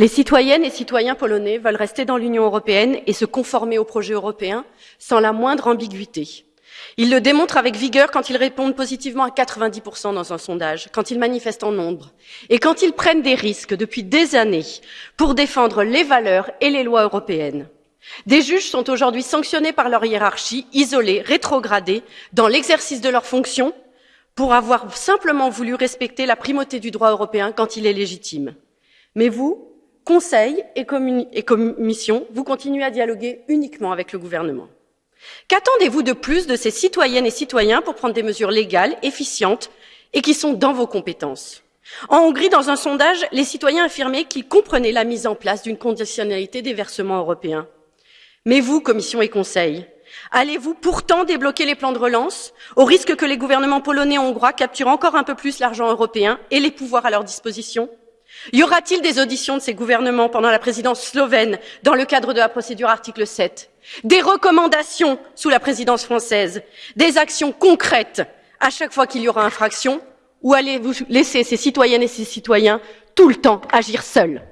Les citoyennes et citoyens polonais veulent rester dans l'Union européenne et se conformer au projet européen sans la moindre ambiguïté. Ils le démontrent avec vigueur quand ils répondent positivement à 90% dans un sondage, quand ils manifestent en nombre et quand ils prennent des risques depuis des années pour défendre les valeurs et les lois européennes. Des juges sont aujourd'hui sanctionnés par leur hiérarchie, isolés, rétrogradés dans l'exercice de leurs fonctions pour avoir simplement voulu respecter la primauté du droit européen quand il est légitime. Mais vous, Conseil et, Commission, vous continuez à dialoguer uniquement avec le gouvernement. Qu'attendez-vous de plus de ces citoyennes et citoyens pour prendre des mesures légales, efficientes et qui sont dans vos compétences? En Hongrie, dans un sondage, les citoyens affirmaient qu'ils comprenaient la mise en place d'une conditionnalité des versements européens. Mais vous, Commission et Conseil, allez-vous pourtant débloquer les plans de relance, au risque que les gouvernements polonais et hongrois capturent encore un peu plus l'argent européen et les pouvoirs à leur disposition? Y aura-t-il des auditions de ces gouvernements pendant la présidence slovène dans le cadre de la procédure article 7 Des recommandations sous la présidence française? Des actions concrètes à chaque fois qu'il y aura infraction? Ou allez-vous laisser ces citoyennes et ces citoyens tout le temps agir seuls?